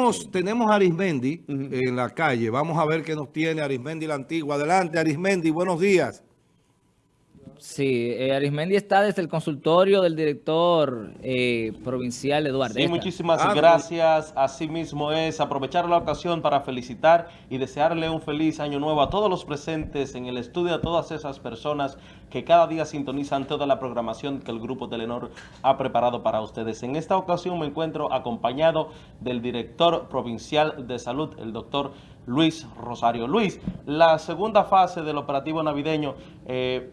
tenemos, tenemos a Arismendi en la calle. Vamos a ver qué nos tiene Arismendi la Antigua. Adelante, Arismendi, buenos días. Sí, eh, Arismendi está desde el consultorio del director eh, provincial Eduardo. Sí, muchísimas ah, gracias. Así mismo es aprovechar la ocasión para felicitar y desearle un feliz año nuevo a todos los presentes en el estudio, a todas esas personas que cada día sintonizan toda la programación que el Grupo Telenor ha preparado para ustedes. En esta ocasión me encuentro acompañado del director provincial de salud, el doctor Luis Rosario. Luis, la segunda fase del operativo navideño... Eh,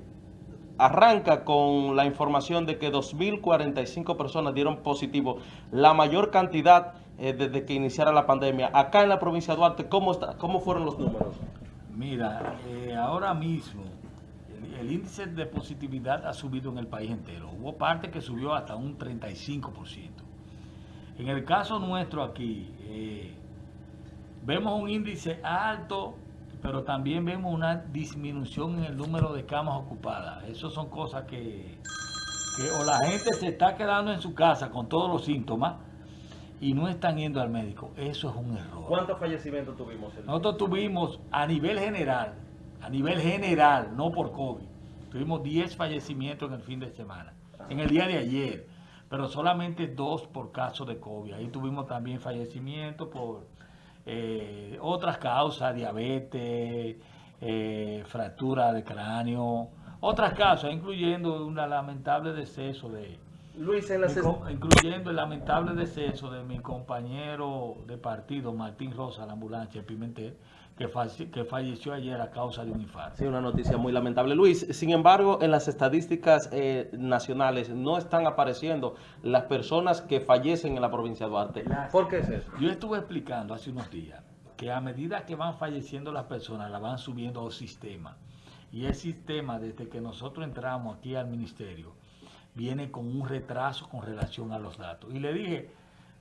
arranca con la información de que 2.045 personas dieron positivo, la mayor cantidad eh, desde que iniciara la pandemia. Acá en la provincia de Duarte, ¿cómo, cómo fueron los números? Mira, eh, ahora mismo el, índice de positividad ha subido en el país entero. Hubo parte que subió hasta un 35%. En el caso nuestro aquí, eh, vemos un índice alto pero también vemos una disminución en el número de camas ocupadas. Eso son cosas que, o la gente se está quedando en su casa con todos los síntomas y no están yendo al médico. Eso es un error. ¿Cuántos fallecimientos tuvimos? Nosotros tuvimos a nivel general, a nivel general, no por COVID, tuvimos 10 fallecimientos en el fin de semana, en el día de ayer, pero solamente dos por caso de COVID. Ahí tuvimos también fallecimientos por eh, otras causas, diabetes, eh, fractura de cráneo, otras causas, incluyendo un lamentable deceso de... Luis, en incluyendo el lamentable deceso de mi compañero de partido, Martín Rosa, la ambulancia Pimentel, que, falleció ayer a causa de un infarto. Sí, una noticia muy lamentable. Luis, sin embargo, en las estadísticas eh, nacionales no están apareciendo las personas que fallecen en la provincia de Duarte. ¿Por qué es eso? Yo estuve explicando hace unos días que a medida que van falleciendo las personas, la van subiendo al sistema. Y el sistema, desde que nosotros entramos aquí al ministerio, viene con un retraso con relación a los datos. Y le dije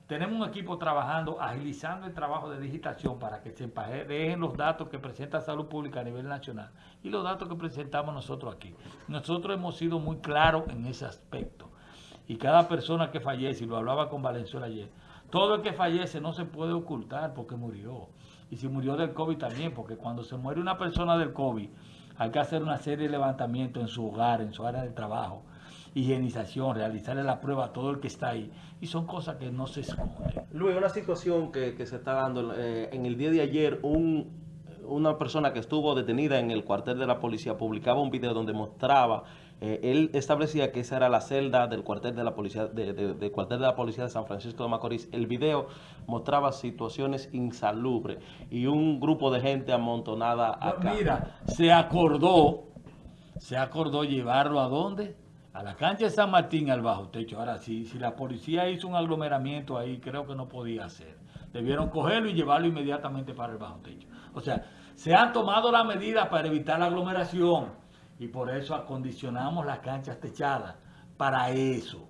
tenemos un equipo trabajando, agilizando el trabajo de digitación para que se dejen los datos que presenta Salud Pública a nivel nacional y los datos que presentamos nosotros aquí. Nosotros hemos sido muy claros en ese aspecto. Y cada persona que fallece, y lo hablaba con Valenzuela ayer, todo el que fallece no se puede ocultar porque murió. Y si murió del COVID también, porque cuando se muere una persona del COVID, hay que hacer una serie de levantamientos en su hogar, en su área de trabajo higienización, realizarle la prueba a todo el que está ahí. Y son cosas que no se esconden. Luis, una situación que, se está dando, eh, en el día de ayer, un, una persona que estuvo detenida en el cuartel de la policía publicaba un video donde mostraba, eh, él establecía que esa era la celda del cuartel de la policía de, cuartel de la policía de San Francisco de Macorís. El video mostraba situaciones insalubres y un grupo de gente amontonada acá. Mira, se acordó, se acordó llevarlo a dónde? a la cancha de San Martín al bajo techo. Ahora, si, si la policía hizo un aglomeramiento ahí, creo que no podía hacer. Debieron cogerlo y llevarlo inmediatamente para el bajo techo. O sea, se han tomado las medidas para evitar la aglomeración y por eso acondicionamos las canchas techadas para eso.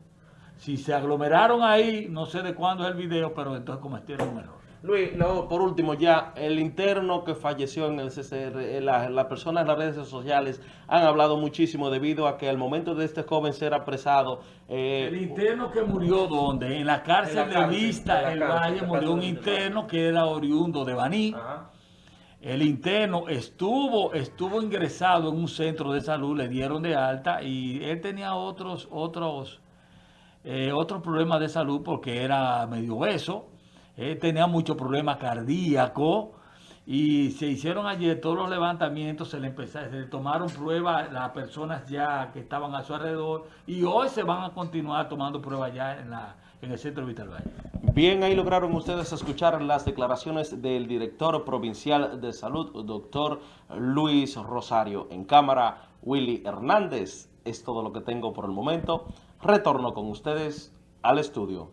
Si se aglomeraron ahí, no sé de cuándo es el video, pero entonces cometieron un error. Luis, por último ya, el interno que falleció en el CCR, eh, las personas en las redes sociales han hablado muchísimo debido a que al momento de este joven ser apresado... Eh, el interno que murió, ¿dónde? En la cárcel, de Vista, el Valle, murió un interno que era oriundo de Baní. El interno estuvo, estuvo ingresado en un centro de salud, le dieron de alta y él tenía otros, otros, eh, otros problemas de salud porque era medio obeso tenía muchos problemas cardíacos y se hicieron ayer todos los levantamientos, se le, empezaron, se tomaron pruebas las personas ya que estaban a su alrededor y hoy se van a continuar tomando pruebas ya en, la, en el centro Vital Valle. Bien, ahí lograron ustedes escuchar las declaraciones del director provincial de salud, doctor Luis Rosario. En cámara, Willy Hernández. Es todo lo que tengo por el momento. Retorno con ustedes al estudio.